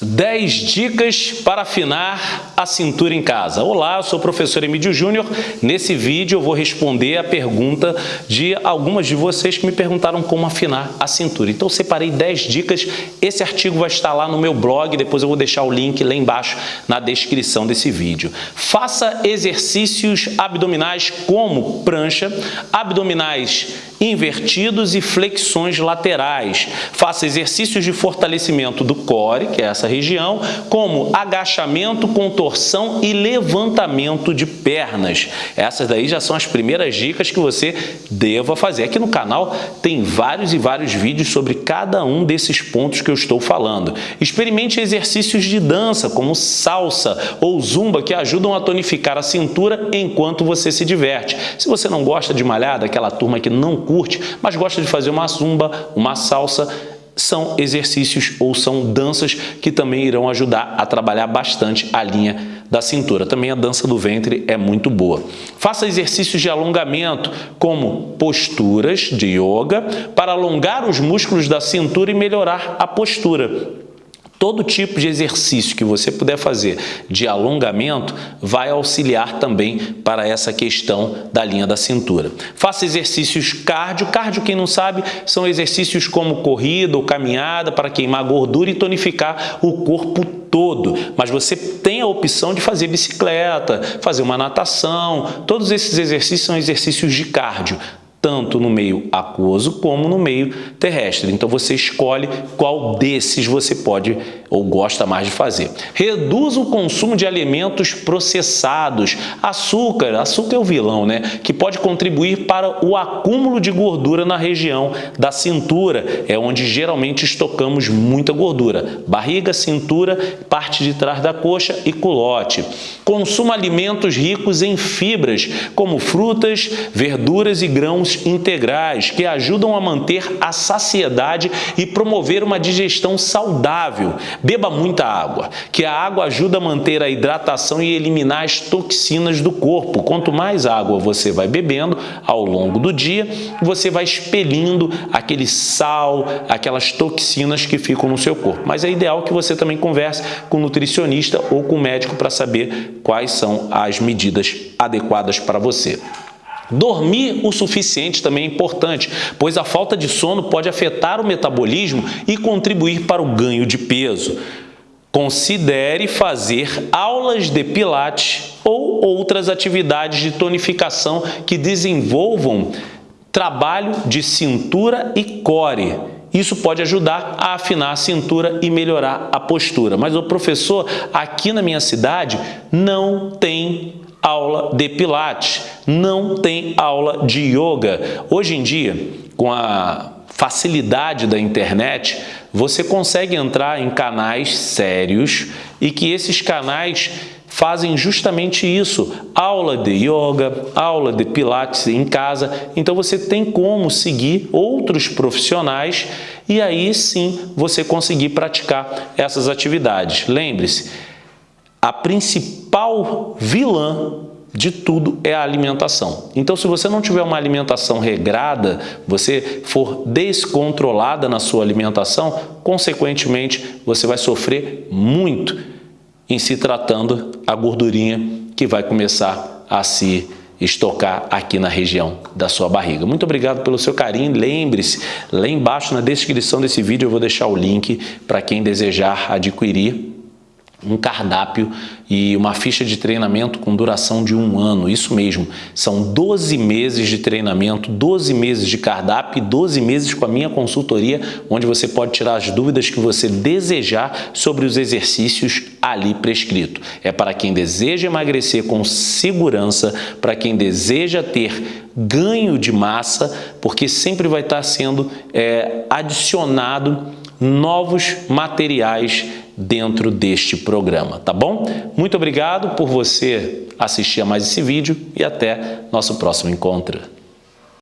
10 dicas para afinar a cintura em casa. Olá, eu sou o professor Emílio Júnior. Nesse vídeo eu vou responder a pergunta de algumas de vocês que me perguntaram como afinar a cintura. Então eu separei 10 dicas. Esse artigo vai estar lá no meu blog, depois eu vou deixar o link lá embaixo na descrição desse vídeo. Faça exercícios abdominais como prancha, abdominais invertidos e flexões laterais. Faça exercícios de fortalecimento do core, que é essa região, como agachamento, contorção e levantamento de pernas. Essas daí já são as primeiras dicas que você deva fazer. Aqui no canal tem vários e vários vídeos sobre cada um desses pontos que eu estou falando. Experimente exercícios de dança, como salsa ou zumba, que ajudam a tonificar a cintura enquanto você se diverte. Se você não gosta de malhar, daquela turma que não curte, mas gosta de fazer uma zumba, uma salsa, são exercícios ou são danças que também irão ajudar a trabalhar bastante a linha da cintura. Também a dança do ventre é muito boa. Faça exercícios de alongamento, como posturas de yoga, para alongar os músculos da cintura e melhorar a postura. Todo tipo de exercício que você puder fazer de alongamento vai auxiliar também para essa questão da linha da cintura. Faça exercícios cardio. Cardio, quem não sabe, são exercícios como corrida ou caminhada para queimar gordura e tonificar o corpo todo. Mas você tem a opção de fazer bicicleta, fazer uma natação. Todos esses exercícios são exercícios de cardio tanto no meio aquoso como no meio terrestre. Então você escolhe qual desses você pode ou gosta mais de fazer. Reduz o consumo de alimentos processados. Açúcar, açúcar é o vilão, né? Que pode contribuir para o acúmulo de gordura na região da cintura, é onde geralmente estocamos muita gordura. Barriga, cintura, parte de trás da coxa e culote. Consuma alimentos ricos em fibras, como frutas, verduras e grãos integrais, que ajudam a manter a saciedade e promover uma digestão saudável. Beba muita água, que a água ajuda a manter a hidratação e eliminar as toxinas do corpo. Quanto mais água você vai bebendo ao longo do dia, você vai expelindo aquele sal, aquelas toxinas que ficam no seu corpo. Mas é ideal que você também converse com o nutricionista ou com o médico para saber quais são as medidas adequadas para você. Dormir o suficiente também é importante, pois a falta de sono pode afetar o metabolismo e contribuir para o ganho de peso. Considere fazer aulas de pilates ou outras atividades de tonificação que desenvolvam trabalho de cintura e core. Isso pode ajudar a afinar a cintura e melhorar a postura. Mas o professor, aqui na minha cidade, não tem aula de pilates, não tem aula de yoga. Hoje em dia, com a facilidade da internet, você consegue entrar em canais sérios e que esses canais fazem justamente isso, aula de yoga, aula de pilates em casa, então você tem como seguir outros profissionais e aí sim você conseguir praticar essas atividades. Lembre-se, a principal vilã de tudo é a alimentação. Então, se você não tiver uma alimentação regrada, você for descontrolada na sua alimentação, consequentemente, você vai sofrer muito em se tratando a gordurinha que vai começar a se estocar aqui na região da sua barriga. Muito obrigado pelo seu carinho. Lembre-se, lá embaixo na descrição desse vídeo eu vou deixar o link para quem desejar adquirir um cardápio e uma ficha de treinamento com duração de um ano, isso mesmo, são 12 meses de treinamento, 12 meses de cardápio e 12 meses com a minha consultoria, onde você pode tirar as dúvidas que você desejar sobre os exercícios ali prescrito. É para quem deseja emagrecer com segurança, para quem deseja ter ganho de massa, porque sempre vai estar sendo é, adicionado novos materiais dentro deste programa, tá bom? Muito obrigado por você assistir a mais esse vídeo e até nosso próximo encontro.